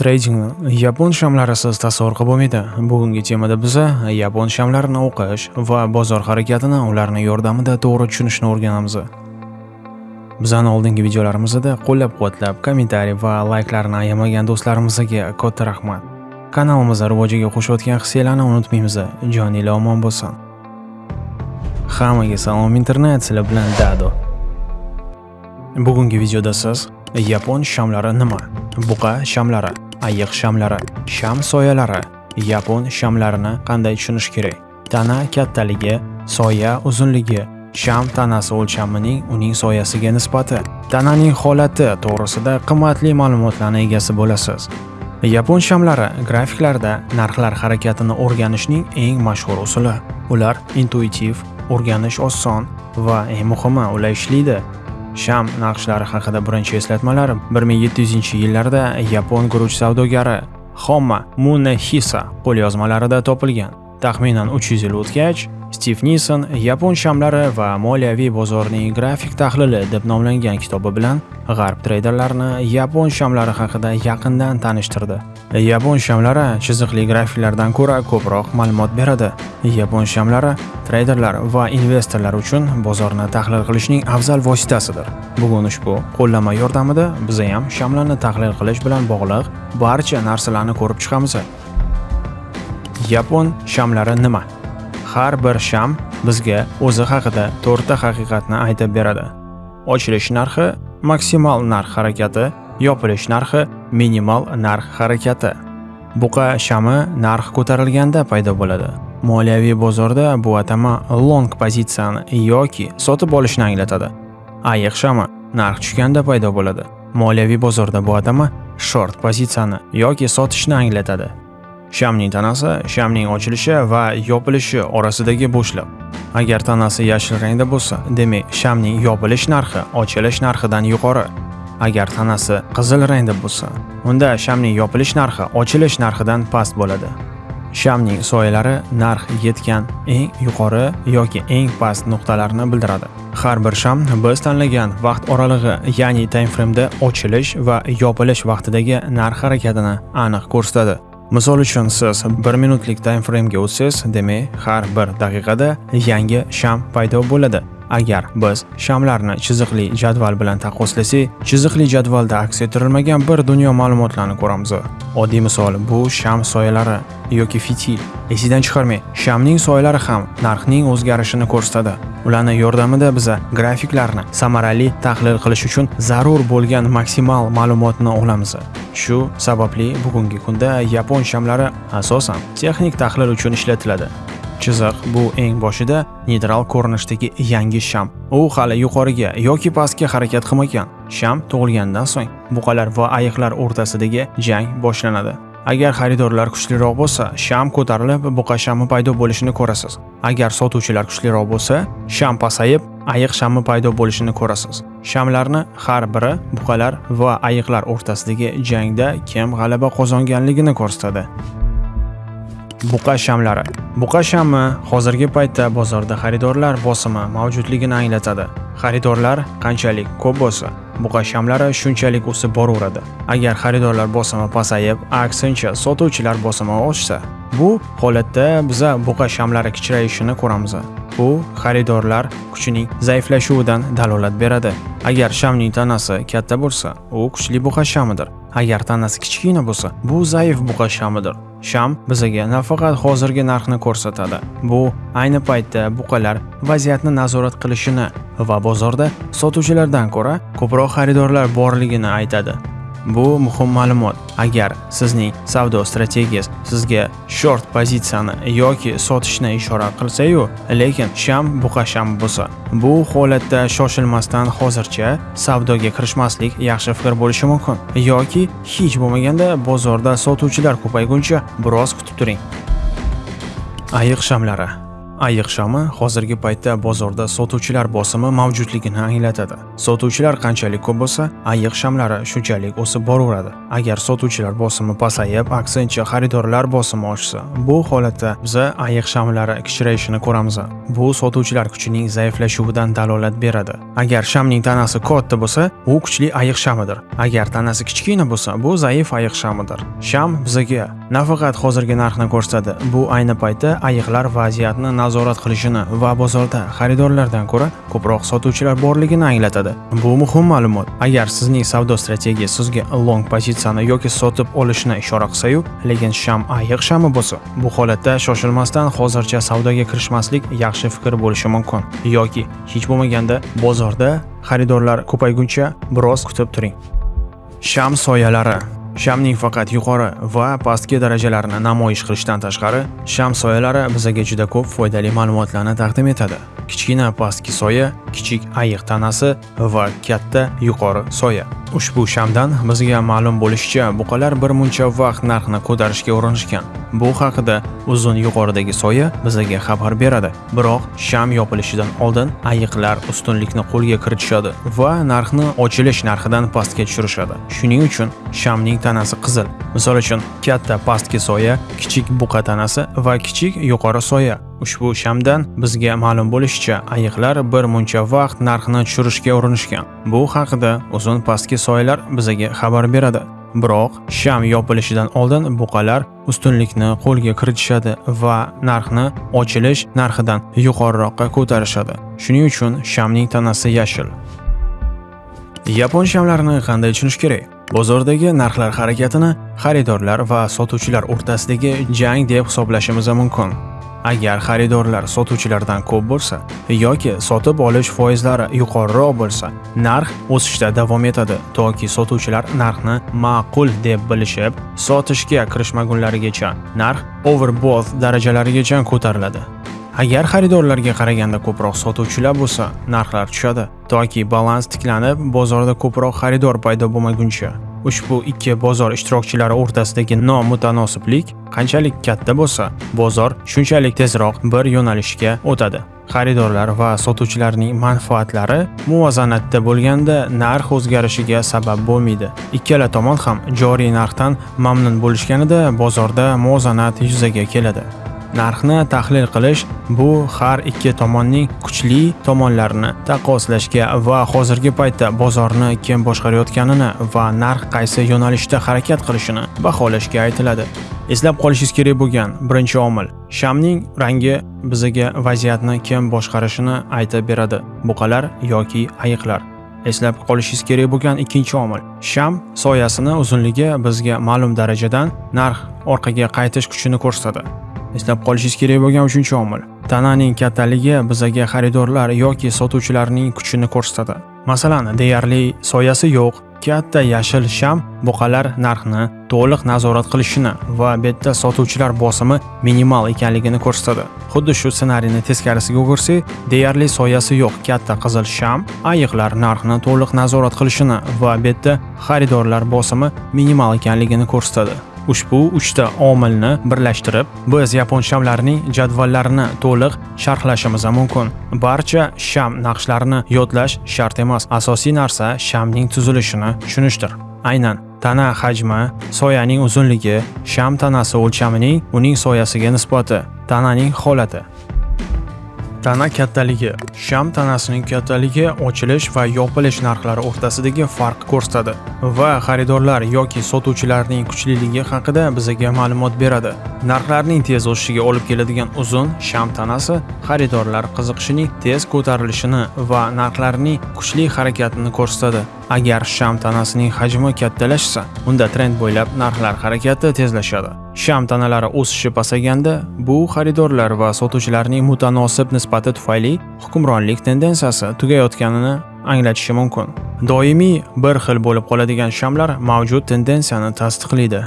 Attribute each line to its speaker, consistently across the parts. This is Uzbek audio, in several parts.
Speaker 1: Tradingni yapon shamlarisiz tasavvur qilib bo'lmaydi. Bugungi temada biza yapon shamlarini o'qish va bozor harakatini ularni yordamida to'g'ri tushunishni o'rganamiz. Bizani oldingi videolarimizda qo'llab-quvvatlab, kommentariy va layklarni ayamagan do'stlarimizga katta rahmat. Kanalimiz rivojiga qo'shayotgan hissiylarni unutmaymiz. Joninglar omon bo'lsin. Hammaga salom internet, sizlar bilan Dado. Bugungi videoda siz yapon shamlari nima? Buqa shamlari ayiq shamlari, sham soyalari, yapon shamlarini qanday tushunish kerak? Tana kattaligi, soya uzunligi, sham tanasi o'lchamining uning soyasiga nisbati, tananing holati to'g'risida qimmatli ma'lumotlarni egasi bo'lasiz. Yapon shamlari grafiklarda narxlar harakatini o'rganishning eng mashhur usuli. Ular intuitiv, o'rganish oson va eng muhimi ular ishlaydi. Sham naqshlari haqida birinchi eslatmalar 1700-yillarda yapon guruch savdogari Homma Munehisa qo'lyozmalarida topilgan. Taxminan 300 yil o'tgach, Stiv Nissen Yapon shamlari va moliyaviy bozorning grafik tahlili deb nomlangan kitobi bilan g'arb treyderlarini yapon shamlari haqida yaqindan tanishtirdi. Yapon shamlari chiziqli grafiklardan ko'ra ko'proq ma'lumot beradi. Yapon shamlari treyderlar va investorlar uchun bozorni tahlil qilishning afzal vositasidir. Bugun ushbu qo'llanma yordamida biz ham shamlarni tahlil qilish bilan bog'liq barcha narsalarni ko'rib chiqamiz. Yapon shamlari nima? har bir sham bizga o'zi haqida to'rtta haqiqatni aytib beradi. Ochilish narxi maksimal narx harakati, yopilish narxi minimal narx harakati. Buqa shami narx ko'tarilganda paydo bo'ladi. Moliyaviy bozorda bu atama long pozitsiyani yoki sotib olishni anglatadi. Ayiq shami narx tushganda paydo bo'ladi. Moliyaviy bozorda bu atama short pozitsiyani yoki sotishni anglatadi. Shamning tanasi shamning ochilishi va yopilishi orasidagi bo'shliq. Agar tanasi yashil rangda bo'lsa, demak shamning yopilish narxi ochilish narxidan yuqori. Agar tanasi qizil rangda bo'lsa, unda shamning yopilish narxi ochilish narxidan past bo'ladi. Shamning soyalari narx yetgan eng yuqori yoki eng past nuqtalarni bildiradi. Har bir sham biz tanlagan vaqt oralig'i, ya'ni time frameda ochilish va yopilish vaqtidagi narx harakatini aniq ko'rsatadi. Misol uchun siz 1 minutlik time frame ga o'tsangiz, demak, har bir daqiqada yangi sham paydo bo'ladi. Agar biz shamlarni chiziqli jadval bilan taqqoslasak, chiziqli jadvalda aks ettirilmagan bir dunyo ma'lumotlarni ko'ramiz. Oddiy misol bu sham soyalari yoki fitil. Esidan chiqarmang, shamning soyalari ham narxning o'zgarishini ko'rsatadi. Ularning yordamida biz grafiklarni samarali tahlil qilish uchun zarur bo'lgan maksimal ma'lumotni olamiz. Shu sababli bugungi kunda yapon shamlari asosan texnik tahlil uchun ishlatiladi. Chiziq bu eng boshida neytral ko'rinishdagi yangi sham. U hali yuqoriga yoki pastga harakat qilmagan. Sham tug'ilgandan so'ng buqalar va ayiqlar o'rtasidagi jang boshlanadi. Agar xaridorlar kuchliroq bo'lsa, sham ko'tarilib, buqa shami paydo bo'lishini ko'rasiz. Agar sotuvchilar kuchliroq bo'lsa, sham pasayib, ayiq shami paydo bo'lishini ko'rasiz. Shamlarni har biri buqalar va ayiqlar o'rtasidagi jangda kim g'alaba qozonganligini ko'rsatadi. Buqa shamlari. Buqa shami hozirgi paytda bozorda xaridorlar bosimi mavjudligini anglatadi. Xaridorlar qanchalik ko'p bo'lsa, buqa shamlari shunchalik o'sib boraveradi. Agar xaridorlar bosimi pasayib, aksincha sotuvchilar bosimi oshsa, bu holatda biza buqa shamlari kichrayishini ko'ramiz. Bu xaridorlar kuchining zaiflashuvidan dalolat beradi. Agar shamning tanasi katta bo'lsa, u kuchli buqa shamidir. Agar tanasi kichkina bo'lsa, bu zaif buqa shamidir. Sham bizaga nafaqat hozirgi narxni ko'rsatadi. Bu ayni paytda buqalar vaziyatni nazorat qilishini va bozorda sotuvchilardan ko'ra ko'proq xaridorlar borligini aytadi. Bu muhim ma'lumot. Agar sizning savdo strategiyasi sizga short pozitsiyani yoki sotishni ishora qilsa-yu, lekin sham buqasham bo'lsa, bu holatda shoshilmasdan hozircha savdoga kirishmaslik yaxshi fikr bo'lishi mumkin. Yoki hech bo'lmaganda bozorda sotuvchilar ko'payguncha biroz kutib turing. Ayiq shamlari ayiq shami hozirgi paytda bozorda sotuvchilar bosimi mavjudligini anglatadi. Sotuvchilar qanchalik ko'p bo'lsa ayiq shamlari shunchalik o'sib boraveradi. Agar sotuvchilar bosimi pasayib aksincha xaridorlar bosimi oshsa bu holatda biza ayiq shamlari kichrayishini ko'ramiz. Bu sotuvchilar kuchining zaiflashuvidan dalolat beradi. Agar shamning tanasi katta bo'lsa u kuchli ayiq shamidir. Agar tanasi kichkina bo'lsa bu zaif ayiq shamidir. Sham bizaga nafaqat hozirgi narxni ko'rsatadi. Bu ayni paytda ayiqlar vaziyatni nazorat qilishini va bozorda xaridorlardan ko'ra ko'proq sotuvchilar borligini anglatadi. Bu muhim ma'lumot. Agar sizning savdo strategiyasi sizga long pozitsiyani yoki sotib olishni ishora qilsa-yu, lekin sham ayiq shami bo'lsa bu holatda shoshilmasdan hozircha savdoga kirishmaslik yaxshi fikr bo'lishi mumkin. Yoki hech bo'lmaganda bozorda xaridorlar ko'payguncha biroz kutib turing. Sham soyalari. Shamning faqat yuqori va pastki darajalarini namoyish qilishdan tashqari, sham soyalari bizga juda ko'p foydali ma'lumotlarni taqdim etadi. Kichkina pastki soya, kichik ayiq tanasi va katta yuqori soya. Ushbu shamdan bizga ma'lum bo'lishicha, buqalar bir muncha vaqt narxni ko'tarishga urinishgan. Bu haqida uzun yuqoridagi soya bizga xabar beradi. Biroq sham yopilishidan oldin ayiqlar ustunlikni qo'lga kiritishadi va narxni ochilish narxidan pastga tushirishadi. Shuning uchun shamning tanasi qizil. Misol uchun, katta pastki soya, kichik buqa tanasi va kichik yuqori soya. Ushbu shamdan bizga ma'lum bo'lishicha, ayiqlar bir muncha vaqt narxni tushirishga urinishgan. Bu haqida uzun pastki soyalar bizga xabar beradi. Biroq sham yopilishidan oldin buqalar ustunlikni qo'lga kiritishadi va narxni ochilish narxidan yuqoriroqqa ko'tarishadi. Shuning uchun shamning tanasi yashil. Yapon shamlarini qanday tushunish kerak? Bozordagi narxlar harakatini xaridorlar va sotuvchilar o'rtasidagi jang deb hisoblashimiz mumkin. Agar xaridorlar sotuvchilardan ko'p bo'lsa yoki sotib olish foizlari yuqoriroq bo'lsa, narx o'sishda davom etadi toki sotuvchilar narxni ma'qul deb bilishib, sotishga kirishmagunlarigacha narx overbought darajalarigacha ko'tariladi. Agar xaridorlarga qaraganda ko'proq sotuvchilar bo'lsa, narxlar tushadi toki balans tiklanib, bozorda ko'proq xaridor paydo bo'lmaguncha. Ushbu ikki bozor ishtirokchilari o'rtasidagi nomutanosiblik qanchalik katta bo'lsa, bozor shunchalik tezroq bir yo'nalishga o'tadi. Xaridorlar va sotuvchilarning manfaatlari muvozanatda bo'lganda narx o'zgarishiga sabab bo'lmaydi. Ikkala tomon ham joriy narxdan mamnun bo'lishganida bozorda muvozanat yuzaga keladi. Narxni tahlil qilish bu har ikki tomonning kuchli tomonlarini taqqoslashga va hozirgi paytda bozorni kim boshqarayotganini va narx qaysi yo'nalishda harakat qilishini baholashga aytiladi. Eslab qolishingiz kerak bo'lgan birinchi omil shamning rangi bizga vaziyatni kim boshqarishini aytib beradi. Buqalar yoki ayiqlar. Eslab qolishingiz kerak bo'lgan ikkinchi omil sham soyasini uzunligi bizga ma'lum darajadan narx orqaga qaytish kuchini ko'rsatadi. Eslab qolishingiz kerak bo'lgan uchinchi omil. Tananing kattaligi bizaga xaridorlar yoki sotuvchilarning kuchini ko'rsatadi. Masalan, deyarli soyasi yo'q, katta yashil sham buqalar narxni to'liq nazorat qilishini va betda sotuvchilar bosimi minimal ekanligini ko'rsatadi. Xuddi shu ssenariyni teskarisiga o'girsak, deyarli soyasi yo'q katta qizil sham ayiqlar narxni to'liq nazorat qilishini va betda xaridorlar bosimi minimal ekanligini ko'rsatadi. Ushbu uchta omilni birlashtirib, biz yapon shamlarining jadvallarini to'liq sharhlashimiz mumkin. Barcha sham naqshlarini yodlash shart emas. Asosiy narsa shamning tuzilishini tushunishdir. Aynan tana hajmi, soyaning uzunligi, sham tanasi o'lchamining uning soyasiga nisbati, tananing holati Tana kattaligi Sham tanasining kattaligi ochilish va yopilish narxlari o'rtasidagi farq ko'rsatadi va xaridorlar yoki sotuvchilarning kuchliligi haqida bizga ma'lumot beradi. Narxlarning tez o'sishiga olib keladigan uzun sham tanasi xaridorlar qiziqishining tez ko'tarilishini va narxlarning kuchli harakatini ko'rsatadi. Agar sham tanasining hajmi kattalashsa, unda trend bo'ylab narxlar harakati tezlashadi. Sham tanalari o'sishi pasaganda, bu xaridorlar va sotuvchilarning mutanosib nisbati tufayli hukmronlik tendensiyasi tugayotganini anglatishi mumkin. Doimiy bir xil bo'lib qoladigan shamlar mavjud tendensiyani tasdiqlaydi.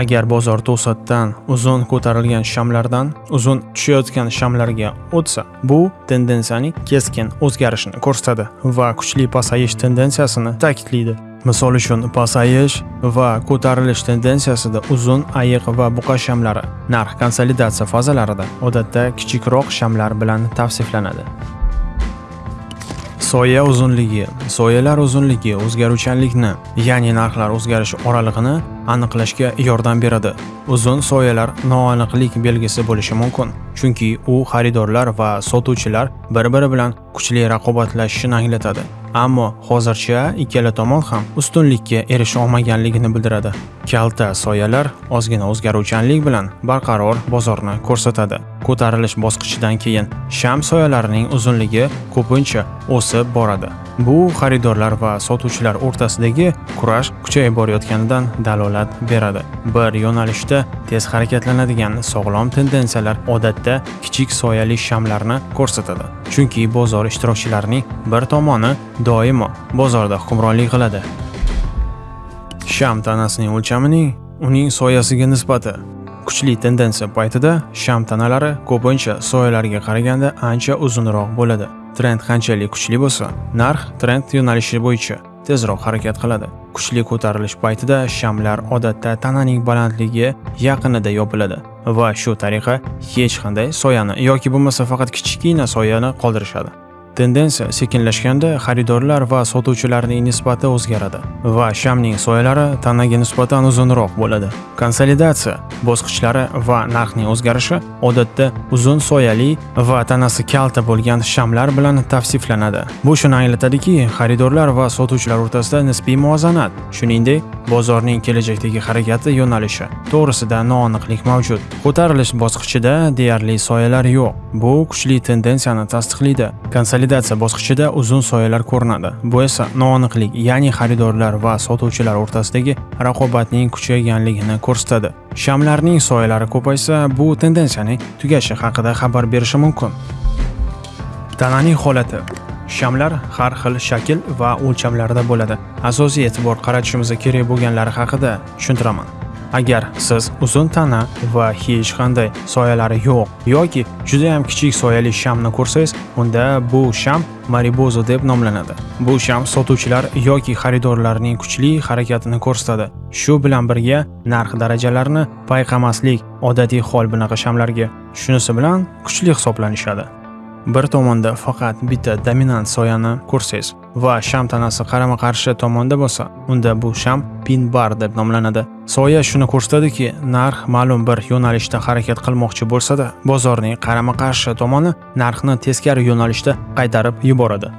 Speaker 1: Agar bozor to'satdan uzun ko'tarilgan shamlardan uzun tushayotgan shamlarga o'tsa, bu tendensiyaning keskin o'zgarishini ko'rsatadi va kuchli pasayish tendensiyasini ta'kidlaydi. Misol uchun, pasayish va ko'tarilish tendensiyasida uzun, ayiq va buqa shamlari narx konsolidatsiya fazalarida odatda kichikroq shamlar bilan tavsiflanadi. Soya uzunligi Soyalar uzunligi o'zgaruvchanlikni, ya'ni narxlar o'zgarishi oralig'ini aniqlashga yordam beradi. Uzun soyalar noaniqlik belgisi bo'lishi mumkin, chunki u xaridorlar va sotuvchilar bir-biri bilan kuchli raqobatlashishini anglatadi. Ammo hozircha ikkala tomon ham ustunlikka erisha olmaganligini bildiradi. Kalta soyalar ozgina o'zgaruvchanlik bilan barqaror bozorni ko'rsatadi. Ko'tarilish bosqichidan keyin sham soyalarining uzunligi ko'pincha o'sib boradi. Bu xaridorlar va sotuvchilar o'rtasidagi kurash kuchayib borayotganidan dalolat beradi. Bir yo'nalishda tez harakatlanadigan sog'lom tendensiyalar odatda kichik soyali shamlarni ko'rsatadi. Chunki bozor ishtirokchilarining bir tomoni doimo bozorda hukmronlik qiladi. Sham tanasining o'lchamining uning soyasiga nisbati Kuchli tendensiya paytida sham tanalari ko'pincha soyalarga qaraganda ancha uzunroq bo'ladi. Trend qanchalik kuchli bo'lsa, narx trend yo'nalishi bo'yicha tezroq harakat qiladi. Kuchli ko'tarilish paytida shamlar odatda tananing balandligi yaqinida yopiladi va shu tariqa hech qanday soyani yoki bo'lmasa faqat kichkina soyani qoldirishadi. Tendensiya sekinlashganda xaridorlar va sotuvchilarning nisbati o'zgaradi va shamning soyalari tanaga nisbatan uzunroq bo'ladi. Konsolidatsiya bosqichlari va narxning o'zgarishi odatda uzun soyali va tanasi kalta bo'lgan shamlar bilan tavsiflanadi. Bu shuni anglatadiki, xaridorlar va sotuvchilar o'rtasida nisbiy muvozanat, shuningdek, bozorning kelajakdagi harakati yo'nalishi to'g'risida noaniqlik mavjud. Ko'tarilish bosqichida deyarli soyalar yo'q. Bu kuchli tendensiyani tasdiqlaydi. Konsolidatsiya bosqichida uzun soyalar ko'rinadi. Bu esa noaniqlik, ya'ni xaridorlar va sotuvchilar o'rtasidagi raqobatning kuchayganligini ko'rsatadi. Shamlarning soyalari ko'paysa, bu tendensiyaning tugashi haqida xabar berishi mumkin. Tananing holati Shamlar har xil shakl va o'lchamlarda bo'ladi. Asosiy e'tibor qaratishimiz kerak bo'lganlari haqida tushuntiraman. Agar siz uzun tana va hech qanday soyalari yo'q yoki juda ham kichik soyali shamni ko'rsangiz, unda bu sham maribozo deb nomlanadi. Bu sham sotuvchilar yoki xaridorlarning kuchli harakatini ko'rsatadi. Shu bilan birga narx darajalarini payqamaslik odatiy hol bunaqa shamlarga. Shunisi bilan kuchli hisoblanishadi. Bir tomonda faqat bitta dominant soyani ko'rsangiz va sham tanasi qarama-qarshi tomonda bo'lsa, unda bu sham pin bar deb nomlanadi. Soya shuni ko'rsatadiki, narx ma'lum bir yo'nalishda harakat qilmoqchi bo'lsa-da, bozorning qarama-qarshi tomoni narxni teskari yo'nalishda qaytarib yuboradi.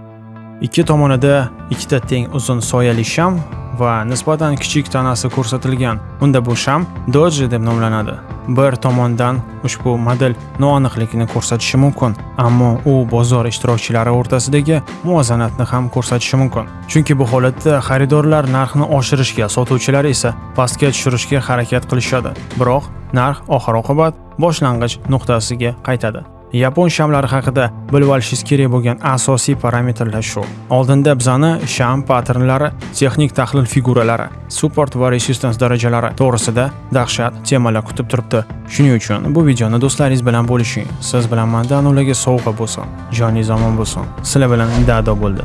Speaker 1: Ikki tomonida ikkita teng uzun soyali sham va nisbatan kichik tanasi ko'rsatilgan. Unda bu sham doji deb nomlanadi. Bir tomondan ushbu model noaniqlikni ko'rsatishi mumkin, ammo u bozor ishtirokchilari o'rtasidagi muvozanatni ham ko'rsatishi mumkin. Chunki bu holatda xaridorlar narxni oshirishga, sotuvchilar esa pastga tushirishga harakat qilishadi. Biroq narx oxir-oqibat boshlang'ich nuqtasiga qaytadi. Yapon shamlari haqida bilib olishingiz kerak bo'lgan asosiy parametrlar shu. Oldinda bizani sham patternlari, texnik tahlil figuralari, support va resistance darajalari to'g'risida dahshat temalar kutib turibdi. Shuning uchun bu videoni do'stlaringiz bilan bo'lishing. Siz bilan mandan ularga sovg'a bo'lsin, joningiz omon bo'lsin. Sizlar bilan Dado bo'ldi.